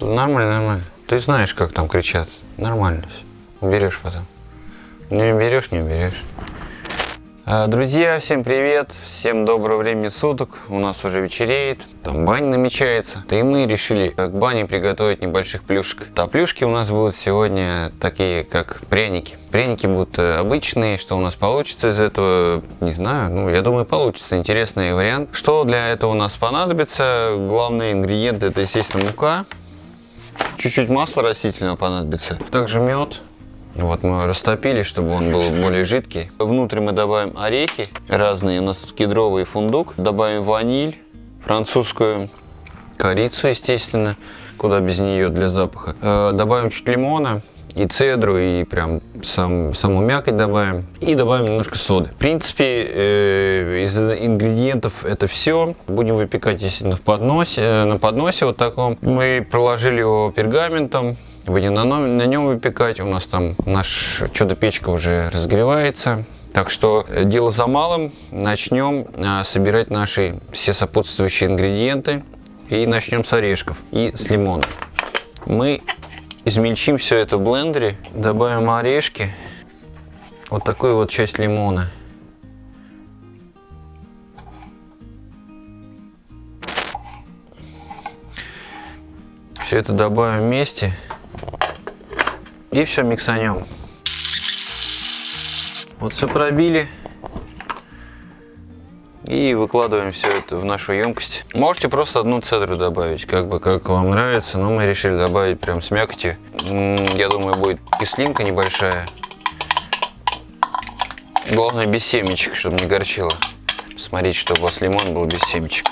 Нормально, нормально. Ты знаешь, как там кричат. Нормально. Уберешь потом. Не уберешь, не уберешь. А, Друзья, всем привет, всем доброго времени суток, у нас уже вечереет, там баня намечается, да и мы решили к бане приготовить небольших плюшек. А плюшки у нас будут сегодня такие, как пряники. Пряники будут э, обычные, что у нас получится из этого, не знаю, ну я думаю получится, интересный вариант. Что для этого у нас понадобится, главный ингредиент это естественно мука, чуть-чуть масла растительного понадобится, также мед, вот мы растопили, чтобы он был более жидкий. Внутрь мы добавим орехи разные. У нас тут кедровый фундук. Добавим ваниль, французскую корицу, естественно. Куда без нее для запаха. Э, добавим чуть лимона и цедру, и прям сам, саму мякоть добавим. И добавим немножко соды. В принципе, э, из ингредиентов это все. Будем выпекать, естественно, в подносе, э, на подносе вот таком. Мы проложили его пергаментом будем на, на нем выпекать. У нас там наш чудо-печка уже разогревается. Так что э, дело за малым. Начнем а, собирать наши все сопутствующие ингредиенты. И начнем с орешков и с лимона. Мы измельчим все это в блендере. Добавим орешки. Вот такую вот часть лимона. Все это добавим вместе. И все миксанем. Вот все пробили. И выкладываем все это в нашу емкость. Можете просто одну цедру добавить, как бы как вам нравится. Но мы решили добавить прям с мякотью. Я думаю, будет кислинка небольшая. Главное без семечек, чтобы не горчило. Смотрите, чтобы у вас лимон был без семечек.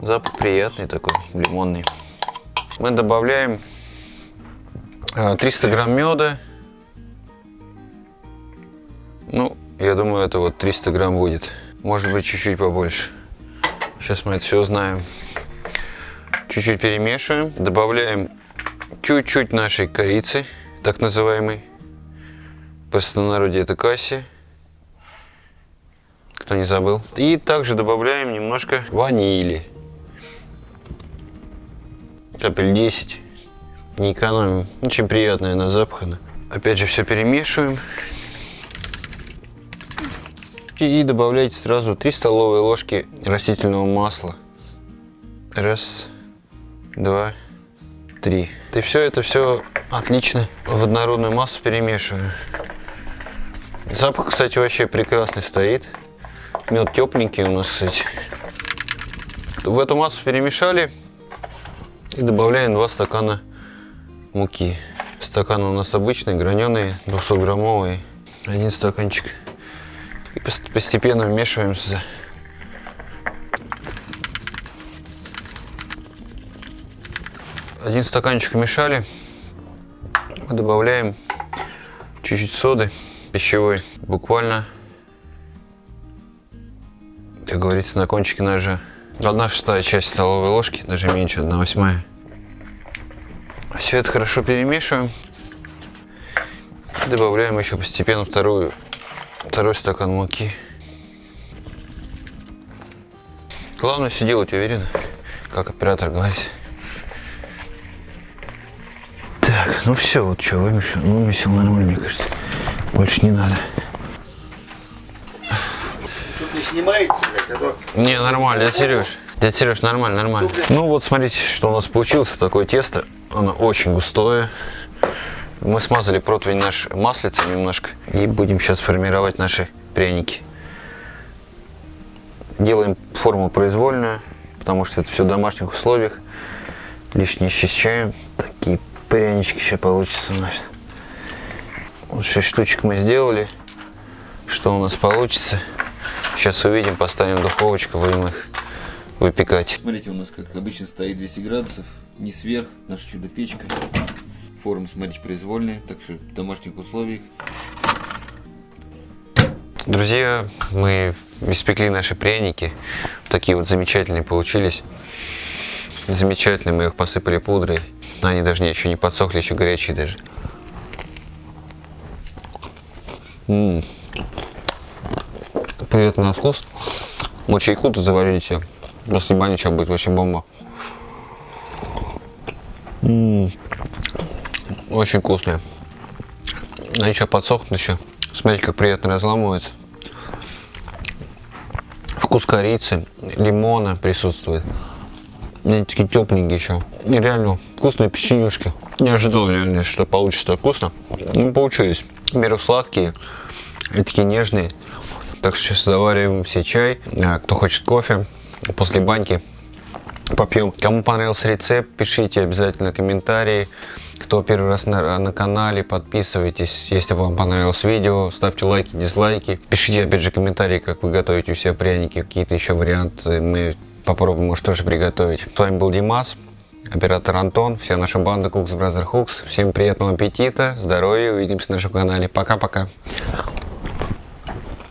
Запах приятный такой, лимонный мы добавляем 300 э, грамм меда. Ну, я думаю, это вот 300 грамм будет. Может быть, чуть-чуть побольше. Сейчас мы это все узнаем. Чуть-чуть перемешиваем. Добавляем чуть-чуть нашей корицы, так называемой. В простонародье это касси. Кто не забыл. И также добавляем немножко ванили капель 10. Не экономим. Очень приятная она. Опять же все перемешиваем. И добавляйте сразу 3 столовые ложки растительного масла. Раз, два, три. И все это все отлично в однородную массу перемешиваю. Запах, кстати, вообще прекрасный стоит. Мед тепленький у нас, кстати. В эту массу перемешали. И добавляем 2 стакана муки. Стакан у нас обычный, граненый, 200 граммовый. Один стаканчик. И постепенно вмешиваем. Один стаканчик мешали. Мы добавляем чуть-чуть соды пищевой. Буквально, как говорится, на кончике ножа. Одна шестая часть столовой ложки, даже меньше, одна восьмая. Все это хорошо перемешиваем. Добавляем еще постепенно вторую, второй стакан муки. Главное все делать уверенно, как оператор говорит. Так, ну все, вот что, вымесил, вымесил нормально, мне кажется. Больше не надо. Тут не снимаете, а то... Не, нормально, дядя Сереж. Дядя Сереж, нормально, нормально. Ну вот смотрите, что у нас получилось. Такое тесто. Оно очень густое. Мы смазали противень наш маслицем немножко. И будем сейчас формировать наши пряники. Делаем форму произвольную, потому что это все в домашних условиях. Лишнее счищаем. Такие прянички сейчас получится у нас. Вот 6 штучек мы сделали. Что у нас получится? Сейчас увидим, поставим в духовочку, будем их выпекать. Смотрите, у нас как обычно стоит 200 градусов, не сверх, наша чудо-печка. Форма, смотрите, произвольная, так что в домашних условиях. Друзья, мы испекли наши пряники. Такие вот замечательные получились. Замечательные, мы их посыпали пудрой. Они даже не, еще не подсохли, еще горячие даже. М -м. Приятный на вкус. Вот чайку-то заварите. После банича будет вообще бомба. М, Очень вкусные. Они еще подсохнут еще. Смотрите, как приятно разламывается. Вкус корицы, лимона присутствует. Они такие тепленькие еще. И реально вкусные печенюшки. Не ожидал реально, что получится так вкусно. Ну, получились. Во-первых, сладкие и такие нежные. Так что сейчас завариваем все чай. А, Кто хочет кофе, после баньки попьем. Кому понравился рецепт, пишите обязательно комментарии. Кто первый раз на, на канале, подписывайтесь. Если вам понравилось видео, ставьте лайки, дизлайки. Пишите опять же комментарии, как вы готовите себя пряники, какие-то еще варианты. Мы попробуем, может, тоже приготовить. С вами был Димас, оператор Антон, вся наша банда Cooks Brother Hooks. Всем приятного аппетита, здоровья, увидимся на нашем канале. Пока-пока.